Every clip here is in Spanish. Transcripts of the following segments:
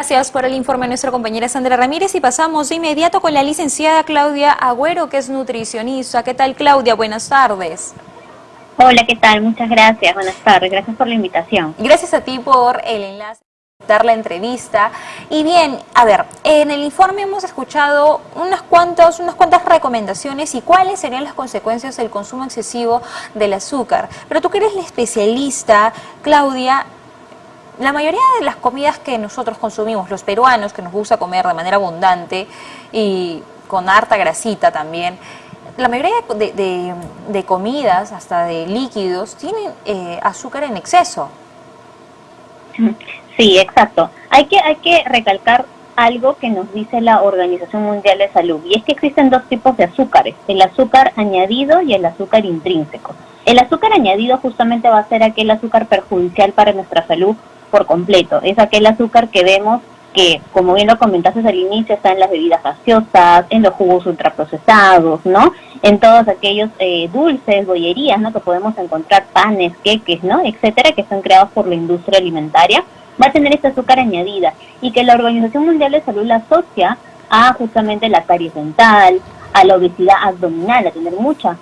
Gracias por el informe a nuestra compañera Sandra Ramírez y pasamos de inmediato con la licenciada Claudia Agüero, que es nutricionista. ¿Qué tal Claudia? Buenas tardes. Hola, ¿qué tal? Muchas gracias. Buenas tardes. Gracias por la invitación. Gracias a ti por el enlace dar la entrevista. Y bien, a ver, en el informe hemos escuchado unas cuantas, unas cuantas recomendaciones y cuáles serían las consecuencias del consumo excesivo del azúcar. Pero tú que eres la especialista, Claudia, la mayoría de las comidas que nosotros consumimos, los peruanos, que nos gusta comer de manera abundante y con harta grasita también, la mayoría de, comidas, hasta de líquidos, tienen eh, azúcar en exceso. Sí, exacto. Hay que, hay que recalcar algo que nos dice la Organización Mundial de Salud, y es que existen dos tipos de azúcares, el azúcar añadido y el azúcar intrínseco. El azúcar añadido justamente va a ser aquel azúcar perjudicial para nuestra salud por completo. Es aquel azúcar que vemos que, como bien lo comentaste al inicio, está en las bebidas gaseosas, en los jugos ultraprocesados, ¿no? En todos aquellos eh, dulces, bollerías, ¿no? Que podemos encontrar panes, queques, ¿no? Etcétera, que son creados por la industria alimentaria, va a tener este azúcar añadida y que la Organización Mundial de Salud la asocia a justamente la caries dental, a la obesidad abdominal, a tener mucha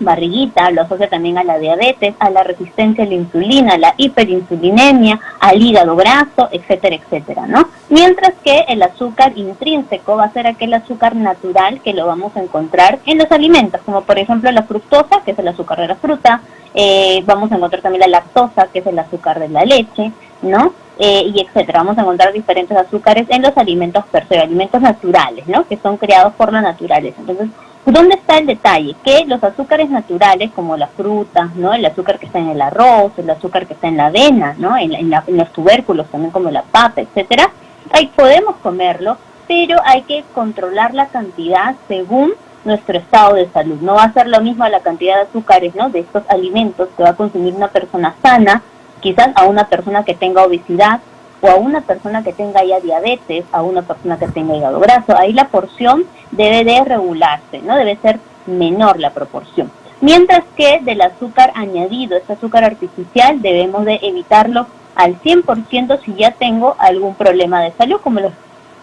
barriguita, lo asocia también a la diabetes, a la resistencia a la insulina, a la hiperinsulinemia, al hígado graso, etcétera, etcétera, ¿no? Mientras que el azúcar intrínseco va a ser aquel azúcar natural que lo vamos a encontrar en los alimentos, como por ejemplo la fructosa, que es el azúcar de la fruta, eh, vamos a encontrar también la lactosa, que es el azúcar de la leche, ¿no? Eh, y etcétera. Vamos a encontrar diferentes azúcares en los alimentos per se, alimentos naturales, ¿no? Que son creados por la naturaleza. Entonces, ¿Dónde está el detalle? Que los azúcares naturales, como las frutas, ¿no? el azúcar que está en el arroz, el azúcar que está en la avena, ¿no? en, los tubérculos también como la papa, etcétera, ahí podemos comerlo, pero hay que controlar la cantidad según nuestro estado de salud. No va a ser lo mismo la cantidad de azúcares ¿no? de estos alimentos que va a consumir una persona sana, quizás a una persona que tenga obesidad o a una persona que tenga ya diabetes, a una persona que tenga hígado graso. Ahí la porción debe de regularse, ¿no? Debe ser menor la proporción. Mientras que del azúcar añadido, este azúcar artificial, debemos de evitarlo al 100% si ya tengo algún problema de salud, como los,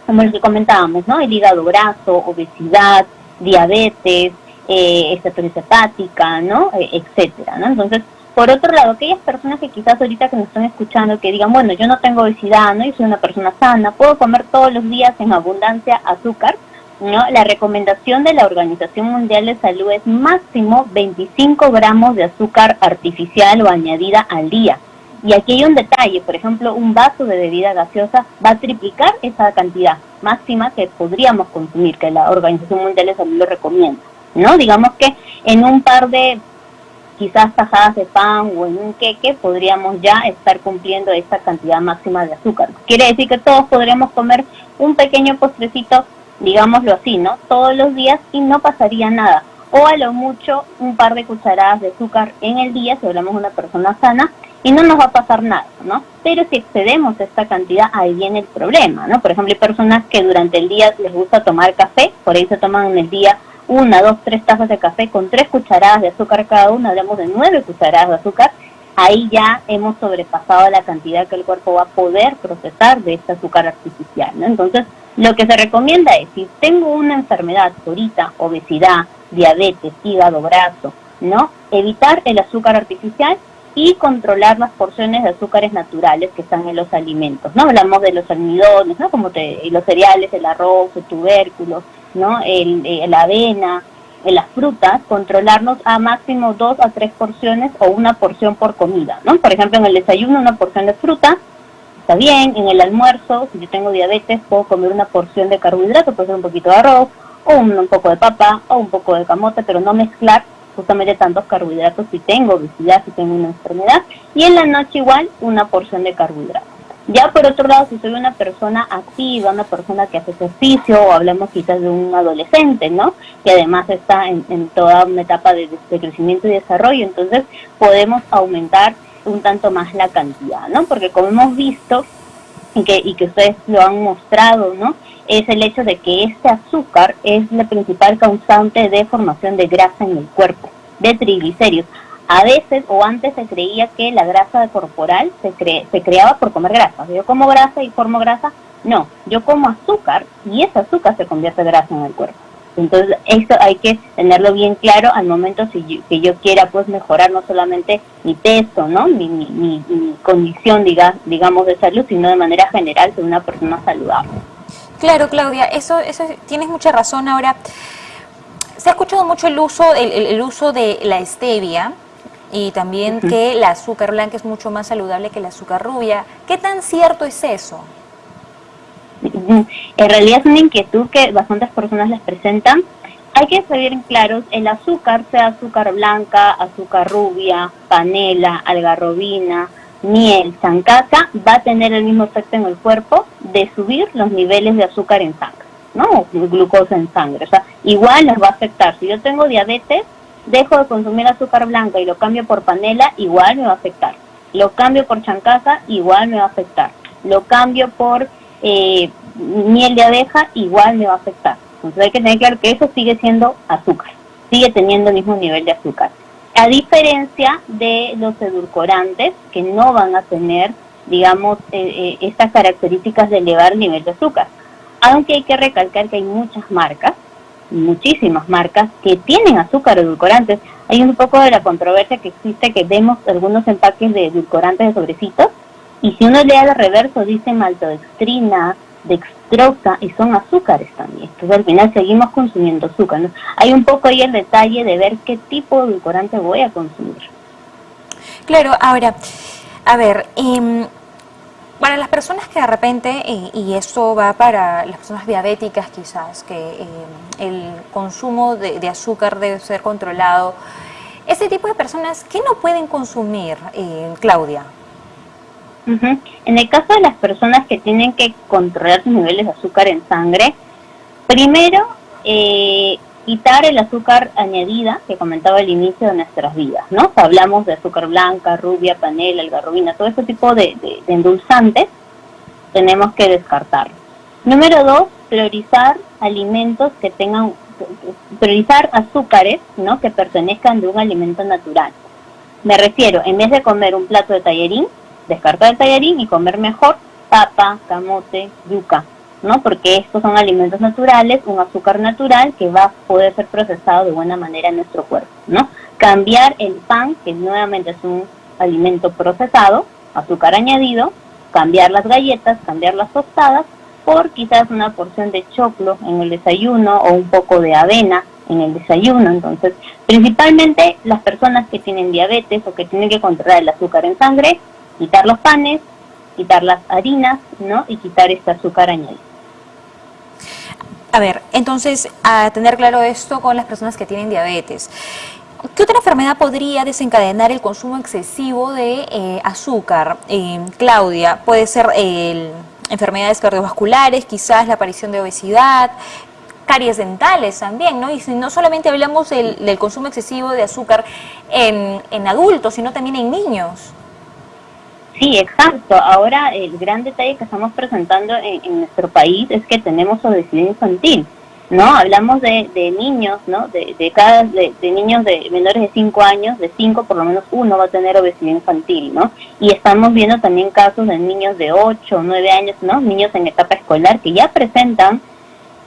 como los que comentábamos, ¿no? El hígado graso, obesidad, diabetes, eh, hepática, ¿no? E, etcétera, ¿no? Entonces, por otro lado, aquellas personas que quizás ahorita que nos están escuchando, que digan, bueno, yo no tengo obesidad, ¿no? Yo soy una persona sana, puedo comer todos los días en abundancia azúcar, ¿no? La recomendación de la Organización Mundial de Salud es máximo 25 gramos de azúcar artificial o añadida al día. Y aquí hay un detalle, por ejemplo, un vaso de bebida gaseosa va a triplicar esa cantidad máxima que podríamos consumir, que la Organización Mundial de Salud lo recomienda. ¿no? Digamos que en un par de quizás tajadas de pan o en un queque podríamos ya estar cumpliendo esta cantidad máxima de azúcar. Quiere decir que todos podríamos comer un pequeño postrecito digámoslo así, ¿no? Todos los días y no pasaría nada. O a lo mucho un par de cucharadas de azúcar en el día, si hablamos de una persona sana, y no nos va a pasar nada, ¿no? Pero si excedemos esta cantidad, ahí viene el problema, ¿no? Por ejemplo, hay personas que durante el día les gusta tomar café, por ahí se toman en el día una, dos, tres tazas de café con tres cucharadas de azúcar cada una, hablamos de nueve cucharadas de azúcar, ahí ya hemos sobrepasado la cantidad que el cuerpo va a poder procesar de este azúcar artificial, ¿no? Entonces, lo que se recomienda es, si tengo una enfermedad ahorita, obesidad, diabetes, hígado graso, ¿no? Evitar el azúcar artificial y controlar las porciones de azúcares naturales que están en los alimentos, ¿no? Hablamos de los almidones, ¿no? Como los cereales, el arroz, el tubérculo, ¿no? El, eh, la avena, en las frutas, controlarnos a máximo dos a tres porciones o una porción por comida, ¿no? Por ejemplo, en el desayuno una porción de fruta, está bien, en el almuerzo, si yo tengo diabetes, puedo comer una porción de carbohidrato, puede ser un poquito de arroz, o un, poco de papa, o un poco de camote, pero no mezclar justamente tantos carbohidratos si tengo obesidad, si tengo una enfermedad, y en la noche igual una porción de carbohidratos. Ya por otro lado, si soy una persona activa, una persona que hace ejercicio, o hablamos quizás de un adolescente, ¿no? Que además está en, toda una etapa de, de, crecimiento y desarrollo, entonces podemos aumentar un tanto más la cantidad, ¿no? Porque como hemos visto y que, y que ustedes lo han mostrado, ¿no? Es el hecho de que este azúcar es la principal causante de formación de grasa en el cuerpo, de triglicéridos. A veces o antes se creía que la grasa corporal se, se creaba por comer grasa. Yo como grasa y formo grasa No, yo como azúcar y ese azúcar se convierte en grasa en el cuerpo. Entonces, esto hay que tenerlo bien claro al momento si yo, que yo quiera pues mejorar no solamente mi peso, ¿no? Mi, mi, mi, condición, diga, digamos, de salud, sino de manera general ser una persona saludable. Claro, Claudia, eso, eso tienes mucha razón. Ahora, se ha escuchado mucho el uso, el, uso de la stevia y también que el azúcar blanca es mucho más saludable que el azúcar rubia. ¿Qué tan cierto es eso? En realidad es una inquietud que bastantes personas les presentan. Hay que ser bien claros, el azúcar, sea azúcar blanca, azúcar rubia, panela, algarrobina, miel, zancaca, va a tener el mismo efecto en el cuerpo de subir los niveles de azúcar en sangre, ¿no? O glucosa en sangre. O sea, igual nos va a afectar. Si yo tengo diabetes, dejo de consumir azúcar blanca y lo cambio por panela, igual me va a afectar. Lo cambio por chancaca, igual me va a afectar. Lo cambio por eh, miel de abeja, igual me va a afectar. Entonces hay que tener claro que eso sigue siendo azúcar, sigue teniendo el mismo nivel de azúcar. A diferencia de los edulcorantes, que no van a tener, digamos, eh, eh, estas características de elevar el nivel de azúcar. Aunque hay que recalcar que hay muchas marcas, muchísimas marcas, que tienen azúcar edulcorantes. Hay un poco de la controversia que existe que vemos algunos empaques de edulcorantes de sobrecitos y si uno lee al reverso dice maltodextrina, dextrosa y son azúcares también. Entonces al final seguimos consumiendo azúcar. Hay un poco ahí el detalle de ver qué tipo de edulcorante voy a consumir. Claro, ahora, a ver, em, para las personas que de repente, y, eso va para las personas diabéticas quizás, que em, el consumo de, azúcar debe ser controlado, ese tipo de personas, ¿qué no pueden consumir, eh, Claudia? En el caso de las personas que tienen que controlar sus niveles de azúcar en sangre, primero eh, quitar el azúcar añadida que comentaba al inicio de nuestras vidas, ¿no? hablamos de azúcar blanca, rubia, panela, algarrobina, todo ese tipo de, endulzantes, tenemos que descartar. Número dos, priorizar alimentos que tengan, priorizar azúcares, ¿no? Que pertenezcan de un alimento natural. Me refiero, en vez de comer un plato de tallerín, descartar el tallarín y comer mejor papa, camote, yuca, ¿no? Porque estos son alimentos naturales, un azúcar natural que va a poder ser procesado de buena manera en nuestro cuerpo, ¿no? Cambiar el pan, que nuevamente es un alimento procesado, azúcar añadido, cambiar las galletas, cambiar las tostadas, por quizás una porción de choclo en el desayuno o un poco de avena en el desayuno. Entonces, principalmente las personas que tienen diabetes o que tienen que controlar el azúcar en sangre, quitar los panes, quitar las harinas, ¿no? Y quitar este azúcar añadido. A ver, entonces, a tener claro esto con las personas que tienen diabetes. ¿Qué otra enfermedad podría desencadenar el consumo excesivo de eh, azúcar? Eh, Claudia, puede ser enfermedades cardiovasculares, quizás la aparición de obesidad, caries dentales también, ¿no? Y no solamente hablamos del, consumo excesivo de azúcar en, en adultos, sino también en niños. Sí, exacto. Ahora el gran detalle que estamos presentando en, nuestro país es que tenemos obesidad infantil, ¿no? Hablamos de, niños, ¿no? De, de cada, de, niños de menores de 5 años, de 5 por lo menos uno va a tener obesidad infantil, ¿no? Y estamos viendo también casos de niños de 8, 9 años, ¿no? Niños en etapa escolar que ya presentan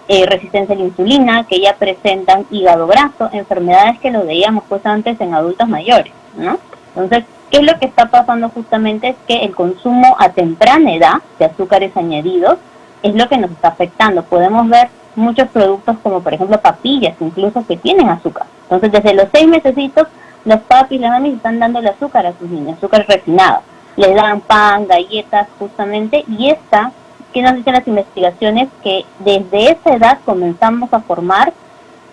eh, resistencia a la insulina, que ya presentan hígado graso, enfermedades que lo veíamos pues antes en adultos mayores, ¿no? Entonces, ¿Qué es lo que está pasando justamente? Es que el consumo a temprana edad de azúcares añadidos es lo que nos está afectando. Podemos ver muchos productos como por ejemplo papillas incluso que tienen azúcar. Entonces desde los seis mesecitos los papis las mamis están dando el azúcar a sus niños, azúcar refinado. Les dan pan, galletas justamente y esta, que nos dicen las investigaciones, que desde esa edad comenzamos a formar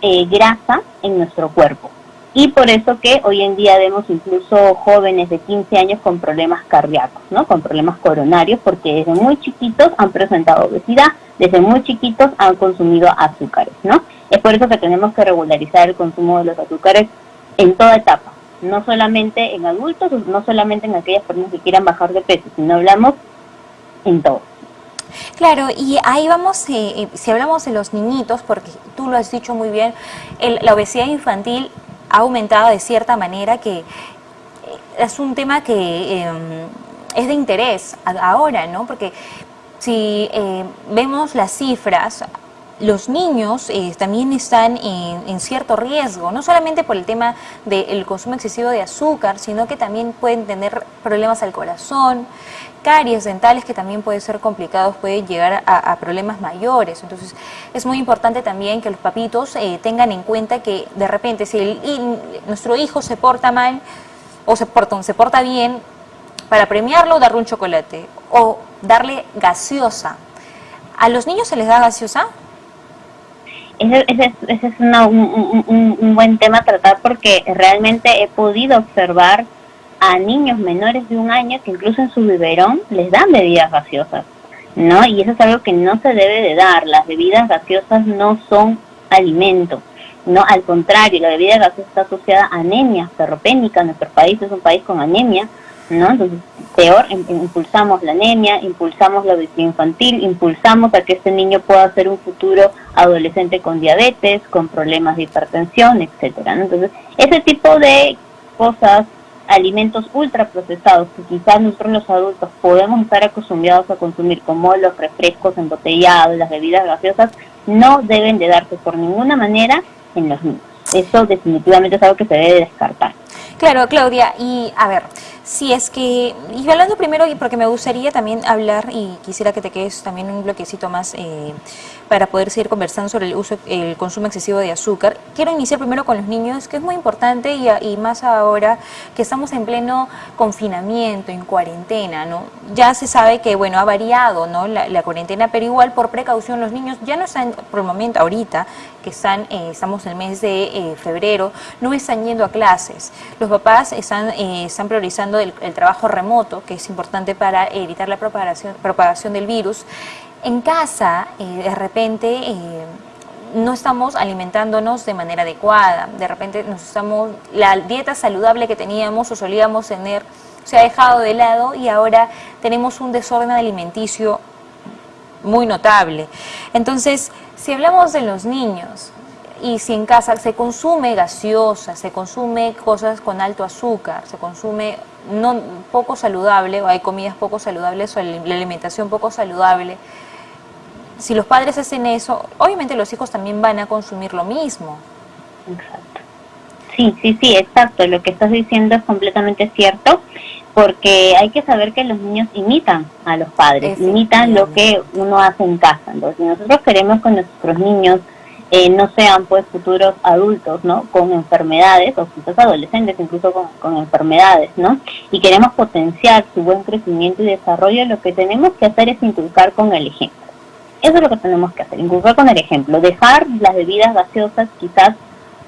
eh, grasa en nuestro cuerpo y por eso que hoy en día vemos incluso jóvenes de 15 años con problemas cardíacos, ¿no? Con problemas coronarios porque desde muy chiquitos han presentado obesidad, desde muy chiquitos han consumido azúcares, ¿no? Es por eso que tenemos que regularizar el consumo de los azúcares en toda etapa, no solamente en adultos, no solamente en aquellas personas que quieran bajar de peso, sino hablamos en todo. Claro, y ahí vamos, eh, eh, si hablamos de los niñitos, porque tú lo has dicho muy bien, la obesidad infantil ha aumentado de cierta manera que eh, es un tema que em, es de interés ahora, ¿no? Porque si eh, vemos las cifras, los niños eh, también están en, cierto riesgo, no solamente por el tema del consumo excesivo de azúcar, sino que también pueden tener problemas al corazón, dentales que también pueden ser complicados, pueden llegar a, problemas mayores. Entonces es muy importante también que los papitos eh, tengan en cuenta que de repente si nuestro hijo se porta mal o se porta, se porta bien, para premiarlo darle un chocolate o darle gaseosa. ¿A los niños se les da gaseosa? ese, es un, buen tema a tratar porque realmente he podido observar a niños menores de un año que incluso en su biberón les dan bebidas gaseosas, ¿no? Y eso es algo que no se debe de dar. Las bebidas gaseosas no son alimento, no, al contrario, la bebida gaseosa está asociada a anemia ferropénica. Nuestro país es un país con anemia, ¿no? Entonces, peor, impulsamos la anemia, impulsamos la obesidad infantil, impulsamos a que este niño pueda ser un futuro adolescente con diabetes, con problemas de hipertensión, etcétera. Entonces, ese tipo de cosas, alimentos ultraprocesados que quizás nosotros los adultos podemos estar acostumbrados a consumir, como los refrescos embotellados, las bebidas gaseosas, no deben de darse por ninguna manera en los niños. Eso definitivamente es algo que se debe descartar. Claro, Claudia, y a ver, si es que, y hablando primero, porque me gustaría también hablar, y quisiera que te quedes también un bloquecito más eh, para poder seguir conversando sobre el uso, el consumo excesivo de azúcar. Quiero iniciar primero con los niños, que es muy importante y, más ahora que estamos en pleno confinamiento, en cuarentena, ¿no? Ya se sabe que, bueno, ha variado, ¿no? La, cuarentena, pero igual por precaución los niños ya no están, por el momento, ahorita, que están, eh, estamos en el mes de eh, febrero, no están yendo a clases. Los papás están, eh, están priorizando el, el trabajo remoto, que es importante para evitar la propagación, propagación del virus en casa, eh, de repente, eh, no estamos alimentándonos de manera adecuada, de repente nos estamos, la dieta saludable que teníamos o solíamos tener se ha dejado de lado y ahora tenemos un desorden alimenticio muy notable. Entonces, si hablamos de los niños y si en casa se consume gaseosa, se consume cosas con alto azúcar, se consume no poco saludable o hay comidas poco saludables o la alimentación poco saludable, si los padres hacen eso, obviamente los hijos también van a consumir lo mismo. Exacto. Sí, sí, sí, exacto. Lo que estás diciendo es completamente cierto, porque hay que saber que los niños imitan a los padres, imitan lo que uno hace en casa. Entonces, nosotros queremos que nuestros niños eh, no sean pues futuros adultos, ¿no? Con enfermedades, o quizás adolescentes incluso con, con, enfermedades, ¿no? Y queremos potenciar su buen crecimiento y desarrollo, lo que tenemos que hacer es inculcar con el ejemplo. Eso es lo que tenemos que hacer, inculcar con el ejemplo, dejar las bebidas gaseosas quizás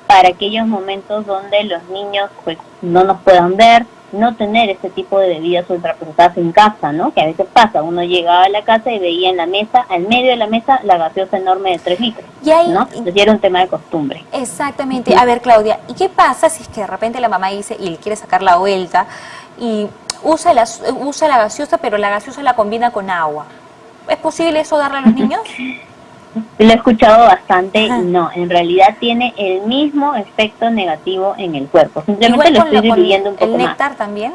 para aquellos momentos donde los niños pues no nos puedan ver, no tener ese tipo de bebidas ultraprocesadas en casa, ¿no? Que a veces pasa, uno llegaba a la casa y veía en la mesa, al medio de la mesa, la gaseosa enorme de 3 litros, y ahí, ¿no? Entonces era un tema de costumbre. Exactamente. A ver, Claudia, ¿y qué pasa si es que de repente la mamá dice y le quiere sacar la vuelta y usa la, usa la gaseosa, pero la gaseosa la combina con agua? ¿Es posible eso darle a los niños? Lo he escuchado bastante y no, en realidad tiene el mismo efecto negativo en el cuerpo. Simplemente lo estoy diluyendo un poco ¿El néctar también?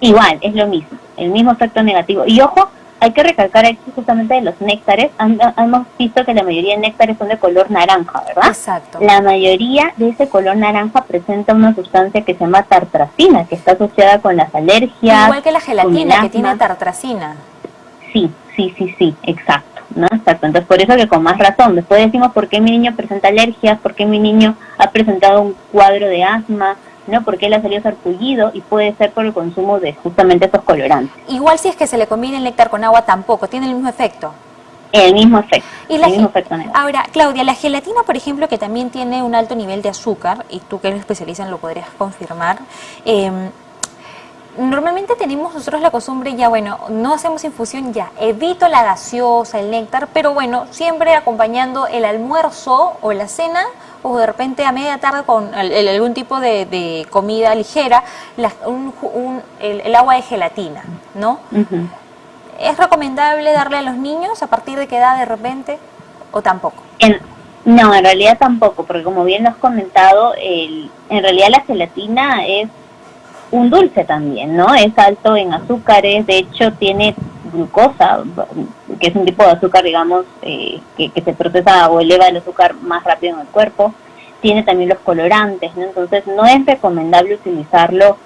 Igual, es lo mismo, el mismo efecto negativo. Y ojo, hay que recalcar aquí justamente de los néctares. Hemos visto que la mayoría de néctares son de color naranja, ¿verdad? Exacto. La mayoría de ese color naranja presenta una sustancia que se llama tartracina, que está asociada con las alergias. Igual que la gelatina, que tiene tartracina. Sí, sí, sí, sí, exacto, ¿no? Exacto. Entonces, por eso que con más razón, después decimos por qué mi niño presenta alergias, por qué mi niño ha presentado un cuadro de asma, ¿no? Porque él ha salido sarpullido y puede ser por el consumo de justamente esos colorantes. Igual si es que se le combina el néctar con agua tampoco, tiene el mismo efecto. El mismo efecto. Y el mismo efecto Ahora, Claudia, la gelatina, por ejemplo, que también tiene un alto nivel de azúcar, y tú que eres especialista lo podrías confirmar, eh, Normalmente tenemos nosotros la costumbre, ya bueno, no hacemos infusión, ya evito la gaseosa, el néctar, pero bueno, siempre acompañando el almuerzo o la cena o de repente a media tarde con algún tipo de, comida ligera, el, agua de gelatina, ¿no? ¿Es recomendable darle a los niños a partir de qué edad de repente o tampoco? no, en realidad tampoco, porque como bien lo has comentado, el, en realidad la gelatina es un dulce también, ¿no? Es alto en azúcares, de hecho tiene glucosa, que es un tipo de azúcar, digamos, eh, que, se procesa o eleva el azúcar más rápido en el cuerpo. Tiene también los colorantes, ¿no? Entonces no es recomendable utilizarlo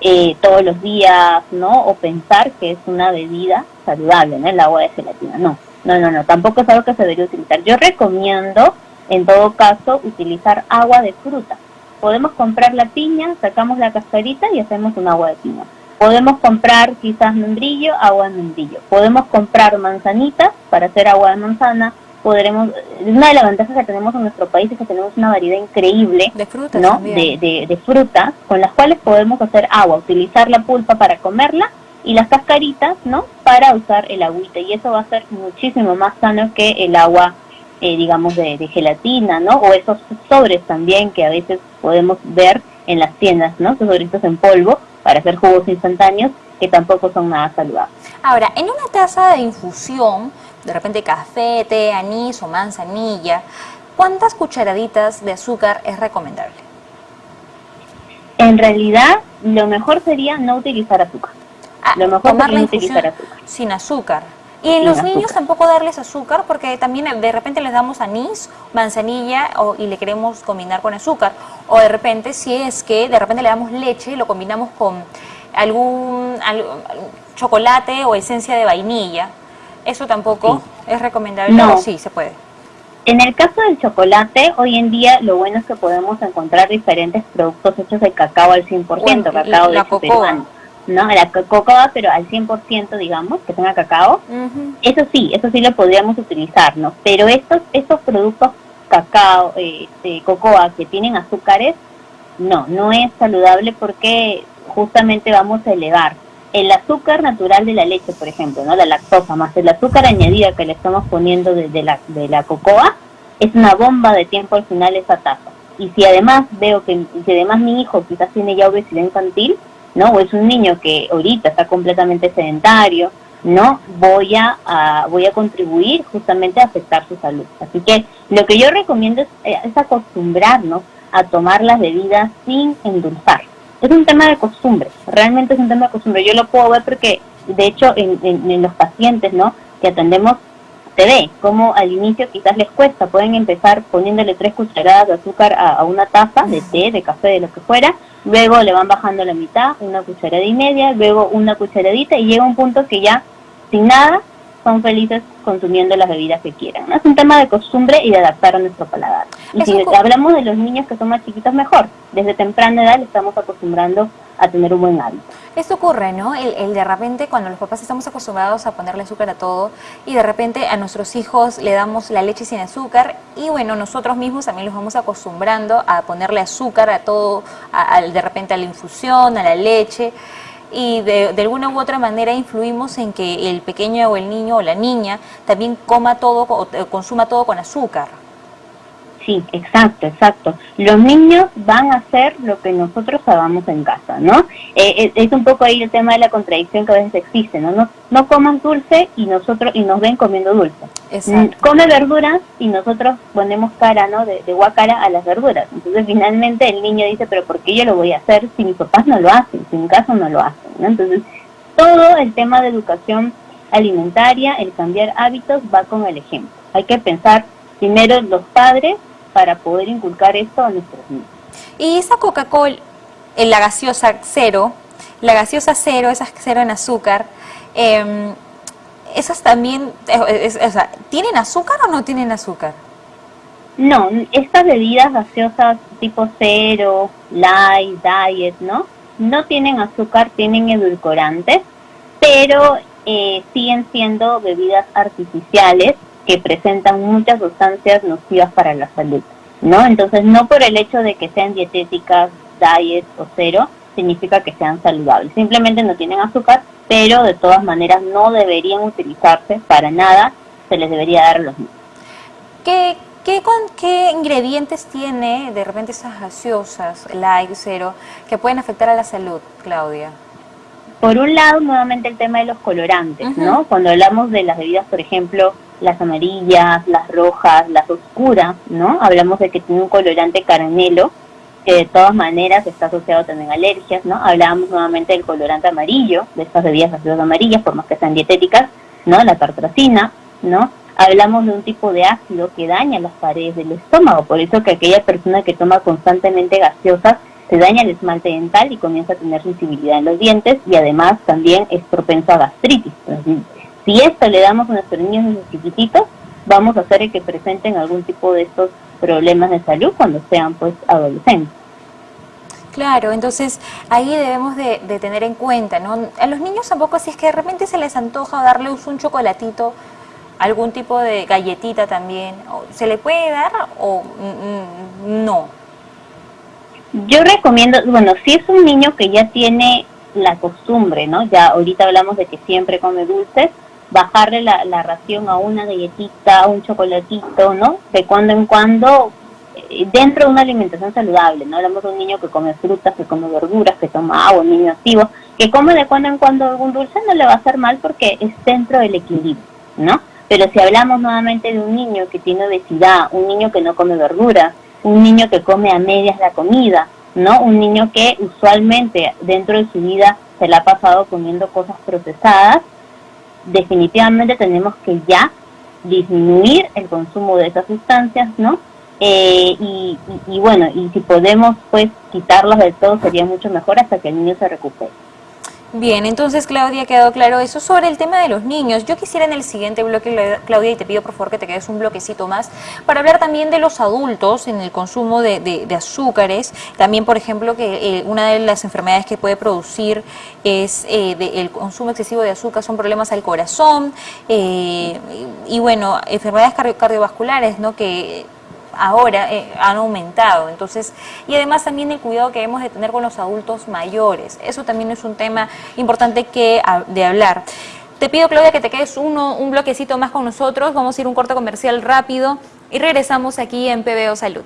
eh, todos los días, ¿no? O pensar que es una bebida saludable, ¿no? El agua de gelatina, no. No, no, no, tampoco es algo que se debería utilizar. Yo recomiendo, en todo caso, utilizar agua de fruta. Podemos comprar la piña, sacamos la cascarita y hacemos un agua de piña. Podemos comprar quizás membrillo, agua de membrillo. Podemos comprar manzanitas para hacer agua de manzana. Podremos, una de las ventajas que tenemos en nuestro país es que tenemos una variedad increíble de frutas, ¿no? de, de frutas con las cuales podemos hacer agua, utilizar la pulpa para comerla y las cascaritas, ¿no? Para usar el agüita y eso va a ser muchísimo más sano que el agua, eh, digamos, de, de, gelatina, ¿no? O esos sobres también que a veces podemos ver en las tiendas, ¿no? Esos sobritos en polvo para hacer jugos instantáneos que tampoco son nada saludables. Ahora, en una taza de infusión, de repente café, té, anís o manzanilla, ¿cuántas cucharaditas de azúcar es recomendable? En realidad, lo mejor sería no utilizar azúcar. Ah, lo mejor sería no utilizar azúcar. Sin azúcar. Y en los niños tampoco darles azúcar porque también de repente les damos anís, manzanilla o, y le queremos combinar con azúcar. O de repente si es que de repente le damos leche y lo combinamos con algún, chocolate o esencia de vainilla. Eso tampoco es recomendable. No, sí, se puede. En el caso del chocolate, hoy en día lo bueno es que podemos encontrar diferentes productos hechos de cacao al 100%, cacao de. ¿No? La cocoa, pero al 100%, digamos, que tenga cacao. Eso sí, eso sí lo podríamos utilizar, ¿no? Pero estos, estos productos cacao, eh, cocoa que tienen azúcares, no, no es saludable porque justamente vamos a elevar el azúcar natural de la leche, por ejemplo, ¿no? La lactosa más el azúcar añadida que le estamos poniendo de, la, de la cocoa, es una bomba de tiempo al final esa taza. Y si además veo que, si además mi hijo quizás tiene ya obesidad infantil, ¿no? O es un niño que ahorita está completamente sedentario, ¿no? Voy a, voy a contribuir justamente a afectar su salud. Así que lo que yo recomiendo es, eh, es acostumbrarnos a tomar las bebidas sin endulzar. Es un tema de costumbre, realmente es un tema de costumbre. Yo lo puedo ver porque, de hecho, en, en, los pacientes, ¿no? Que atendemos, se ve como al inicio quizás les cuesta, pueden empezar poniéndole tres cucharadas de azúcar a una taza de té, de café, de lo que fuera, luego le van bajando la mitad, una cucharada y media, luego una cucharadita y llega un punto que ya sin nada son felices consumiendo las bebidas que quieran. Es un tema de costumbre y de adaptar a nuestro paladar. Y si hablamos de los niños que son más chiquitos, mejor. Desde temprana edad le estamos acostumbrando a tener un buen hábito. Esto ocurre, ¿no? El, de repente cuando los papás estamos acostumbrados a ponerle azúcar a todo y de repente a nuestros hijos le damos la leche sin azúcar y bueno, nosotros mismos también los vamos acostumbrando a ponerle azúcar a todo, de repente a la infusión, a la leche y de, alguna u otra manera influimos en que el pequeño o el niño o la niña también coma todo o consuma todo con azúcar. Sí, exacto, exacto. Los niños van a hacer lo que nosotros hagamos en casa, ¿no? Eh, eh, es un poco ahí el tema de la contradicción que a veces existe, ¿no? No, no coman dulce y nosotros y nos ven comiendo dulce. Exacto. Come verduras y nosotros ponemos cara, ¿no? De, de guacara a las verduras. Entonces finalmente el niño dice, pero ¿por qué yo lo voy a hacer si mis papás no lo hacen, si en casa no lo hacen, ¿no? Entonces todo el tema de educación alimentaria, el cambiar hábitos va con el ejemplo. Hay que pensar primero los padres para poder inculcar esto a nuestros niños. Y esa Coca-Cola, la gaseosa cero, la gaseosa cero, esa cero en azúcar, em, esas también, ¿tienen azúcar o no tienen azúcar? No, estas bebidas gaseosas tipo cero, light, diet, ¿no? No tienen azúcar, tienen edulcorantes, pero eh, siguen siendo bebidas artificiales que presentan muchas sustancias nocivas para la salud, ¿no? Entonces, no por el hecho de que sean dietéticas, diet o cero, significa que sean saludables. Simplemente no tienen azúcar, pero de todas maneras no deberían utilizarse para nada, se les debería dar los niños. ¿Qué, qué, con, ¿Qué ingredientes tiene de repente esas gaseosas, light, cero, que pueden afectar a la salud, Claudia? Por un lado, nuevamente el tema de los colorantes, ¿no? Cuando hablamos de las bebidas, por ejemplo, las amarillas, las rojas, las oscuras, ¿no? Hablamos de que tiene un colorante caramelo, que de todas maneras está asociado también a alergias, ¿no? Hablábamos nuevamente del colorante amarillo, de estas bebidas gaseosas amarillas, por más que sean dietéticas, ¿no? La tartracina, ¿no? Hablamos de un tipo de ácido que daña las paredes del estómago, por eso que aquella persona que toma constantemente gaseosas se daña el esmalte dental y comienza a tener sensibilidad en los dientes y además también es propenso a gastritis. Si esto le damos a nuestros niños desde chiquititos, vamos a hacer que presenten algún tipo de estos problemas de salud cuando sean pues adolescentes. Claro, entonces ahí debemos de, tener en cuenta, ¿no? A los niños tampoco, si es que de repente se les antoja darles un chocolatito, algún tipo de galletita también, ¿se le puede dar o no? Yo recomiendo, bueno, si es un niño que ya tiene la costumbre, ¿no? Ya ahorita hablamos de que siempre come dulces, bajarle la, la ración a una galletita, a un chocolatito, ¿no? De cuando en cuando eh, dentro de una alimentación saludable, ¿no? Hablamos de un niño que come frutas, que come verduras, que toma agua, un niño activo, que come de cuando en cuando algún dulce, no le va a hacer mal porque es dentro del equilibrio, ¿no? Pero si hablamos nuevamente de un niño que tiene obesidad, un niño que no come verduras, un niño que come a medias la comida, ¿no? Un niño que usualmente dentro de su vida se la ha pasado comiendo cosas procesadas, definitivamente tenemos que ya disminuir el consumo de esas sustancias, ¿no? Eh, y, bueno, y si podemos pues quitarlos del todo sería mucho mejor hasta que el niño se recupere. Bien, entonces Claudia, quedó claro eso sobre el tema de los niños. Yo quisiera en el siguiente bloque, Claudia, y te pido por favor que te quedes un bloquecito más, para hablar también de los adultos en el consumo de, azúcares. También, por ejemplo, que eh, una de las enfermedades que puede producir es eh, el consumo excesivo de azúcar, son problemas al corazón eh, y, bueno, enfermedades cardiovasculares, ¿no? Que ahora eh, han aumentado. Entonces, y además también el cuidado que debemos de tener con los adultos mayores. Eso también es un tema importante que de hablar. Te pido, Claudia, que te quedes uno, un bloquecito más con nosotros. Vamos a ir un corte comercial rápido y regresamos aquí en PBO Salud.